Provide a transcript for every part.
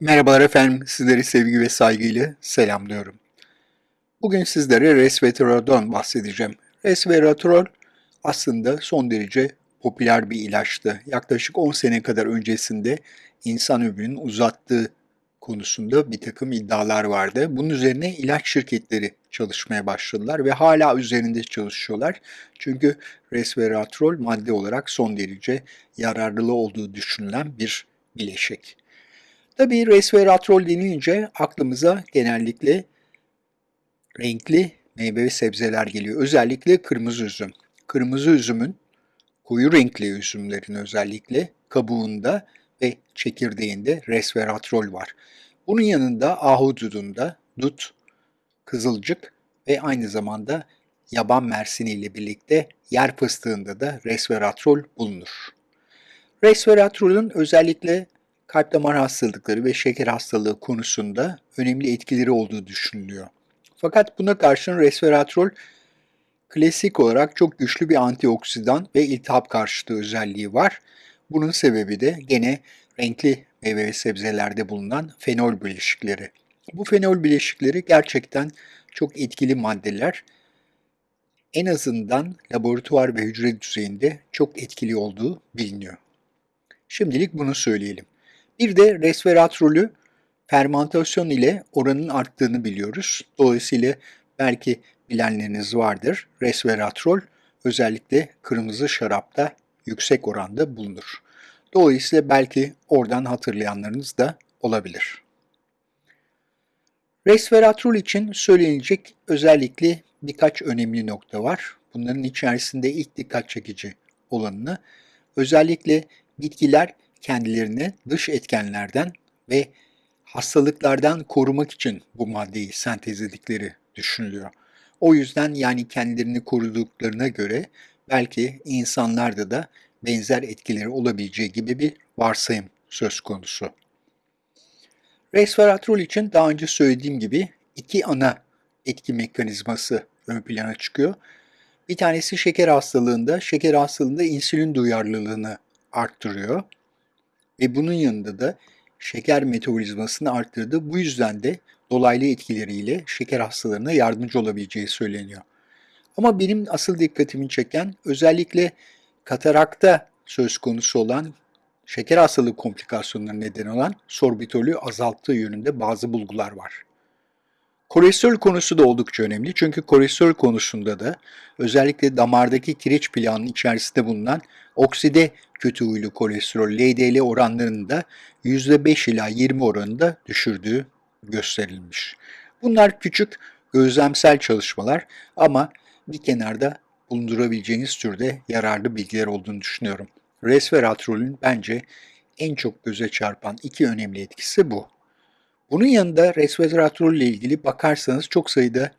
Merhabalar efendim, sizleri sevgi ve saygıyla selamlıyorum. Bugün sizlere resveratrol'dan bahsedeceğim. Resveratrol aslında son derece popüler bir ilaçtı. Yaklaşık 10 sene kadar öncesinde insan ömrünün uzattığı konusunda bir takım iddialar vardı. Bunun üzerine ilaç şirketleri çalışmaya başladılar ve hala üzerinde çalışıyorlar. Çünkü resveratrol madde olarak son derece yararlı olduğu düşünülen bir bileşik. Tabii resveratrol denilince aklımıza genellikle renkli meyve ve sebzeler geliyor. Özellikle kırmızı üzüm. Kırmızı üzümün, koyu renkli üzümlerin özellikle kabuğunda ve çekirdeğinde resveratrol var. Bunun yanında ahududunda dut, kızılcık ve aynı zamanda yaban mersini ile birlikte yer fıstığında da resveratrol bulunur. Resveratrolün özellikle kalp damar hastalıkları ve şeker hastalığı konusunda önemli etkileri olduğu düşünülüyor. Fakat buna karşın resveratrol klasik olarak çok güçlü bir antioksidan ve iltihap karşıtı özelliği var. Bunun sebebi de gene renkli meyve ve sebzelerde bulunan fenol bileşikleri. Bu fenol bileşikleri gerçekten çok etkili maddeler. En azından laboratuvar ve hücre düzeyinde çok etkili olduğu biliniyor. Şimdilik bunu söyleyelim. Bir de resveratrolü fermentasyon ile oranın arttığını biliyoruz. Dolayısıyla belki bilenleriniz vardır. Resveratrol özellikle kırmızı şarapta yüksek oranda bulunur. Dolayısıyla belki oradan hatırlayanlarınız da olabilir. Resveratrol için söylenecek özellikle birkaç önemli nokta var. Bunların içerisinde ilk dikkat çekici olanını özellikle bitkiler kendilerini dış etkenlerden ve hastalıklardan korumak için bu maddeyi sentezledikleri düşünülüyor. O yüzden yani kendilerini koruduklarına göre belki insanlarda da benzer etkileri olabileceği gibi bir varsayım söz konusu. Resveratrol için daha önce söylediğim gibi iki ana etki mekanizması ön plana çıkıyor. Bir tanesi şeker hastalığında, şeker hastalığında insülin duyarlılığını arttırıyor. Ve bunun yanında da şeker metabolizmasını arttırdı. Bu yüzden de dolaylı etkileriyle şeker hastalarına yardımcı olabileceği söyleniyor. Ama benim asıl dikkatimi çeken özellikle katarakta söz konusu olan şeker hastalığı komplikasyonları neden olan sorbitolü azalttığı yönünde bazı bulgular var. Kolesterol konusu da oldukça önemli çünkü kolesterol konusunda da özellikle damardaki kireç plağının içerisinde bulunan okside kötü huylu kolesterol LDL oranlarını da %5 ila 20 oranında düşürdüğü gösterilmiş. Bunlar küçük gözlemsel çalışmalar ama bir kenarda bulundurabileceğiniz türde yararlı bilgiler olduğunu düşünüyorum. Resveratrolün bence en çok göze çarpan iki önemli etkisi bu. Bunun yanında resveratrol ile ilgili bakarsanız çok sayıda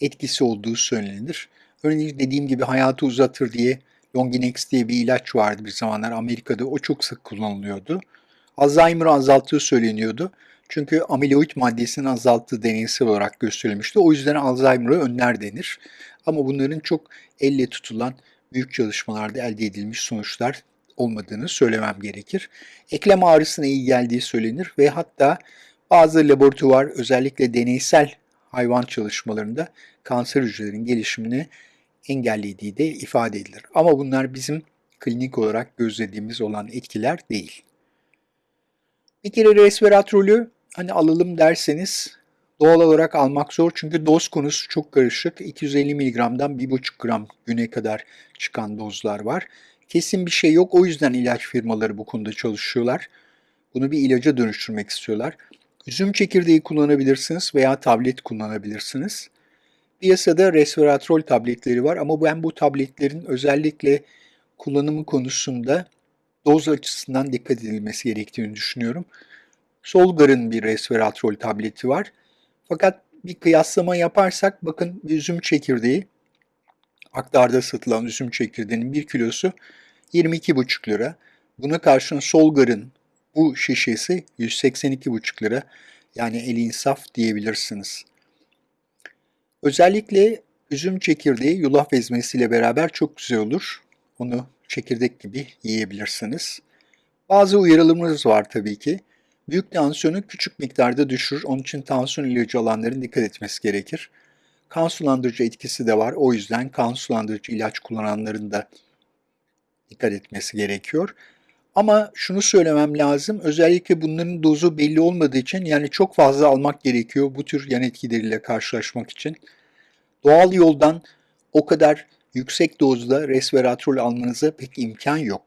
etkisi olduğu söylenir. Örneğin dediğim gibi hayatı uzatır diye Longinex diye bir ilaç vardı bir zamanlar Amerika'da. O çok sık kullanılıyordu. Alzheimer'ı azalttığı söyleniyordu. Çünkü amiloid maddesinin azalttığı deneysel olarak gösterilmişti. O yüzden Alzheimer'ı önler denir. Ama bunların çok elle tutulan büyük çalışmalarda elde edilmiş sonuçlar olmadığını söylemem gerekir. Eklem ağrısına iyi geldiği söylenir ve hatta bazı laboratuvar özellikle deneysel hayvan çalışmalarında kanser hücrelerinin gelişimini engellediği de ifade edilir. Ama bunlar bizim klinik olarak gözlediğimiz olan etkiler değil. Bir kere resveratrolü hani alalım derseniz doğal olarak almak zor çünkü doz konusu çok karışık. 250 mg'dan 1,5 gram güne kadar çıkan dozlar var. Kesin bir şey yok o yüzden ilaç firmaları bu konuda çalışıyorlar. Bunu bir ilaca dönüştürmek istiyorlar. Üzüm çekirdeği kullanabilirsiniz veya tablet kullanabilirsiniz. Piyasada resveratrol tabletleri var ama ben bu tabletlerin özellikle kullanımı konusunda doz açısından dikkat edilmesi gerektiğini düşünüyorum. Solgar'ın bir resveratrol tableti var. Fakat bir kıyaslama yaparsak bakın üzüm çekirdeği aktarda satılan üzüm çekirdeğinin bir kilosu 22,5 lira. Buna karşın Solgar'ın bu şişesi 182,5 lira. Yani el insaf diyebilirsiniz. Özellikle üzüm çekirdeği yulaf ezmesiyle beraber çok güzel olur. Onu çekirdek gibi yiyebilirsiniz. Bazı uyarılarımız var tabii ki. Büyük tansiyonu küçük miktarda düşürür. Onun için tansiyon ilacı alanların dikkat etmesi gerekir. Kan sulandırıcı etkisi de var. O yüzden kan sulandırıcı ilaç kullananların da dikkat etmesi gerekiyor. Ama şunu söylemem lazım. Özellikle bunların dozu belli olmadığı için yani çok fazla almak gerekiyor bu tür yan etkileriyle karşılaşmak için. Doğal yoldan o kadar yüksek dozda resveratrol almanıza pek imkan yok.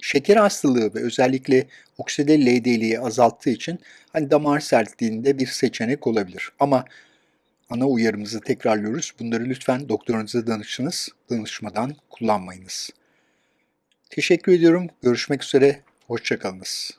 Şeker hastalığı ve özellikle okside LDL'yi azalttığı için hani damar sertliğinde bir seçenek olabilir. Ama ana uyarımızı tekrarlıyoruz. Bunları lütfen doktorunuza danışınız. Danışmadan kullanmayınız. Teşekkür ediyorum. Görüşmek üzere. Hoşçakalınız.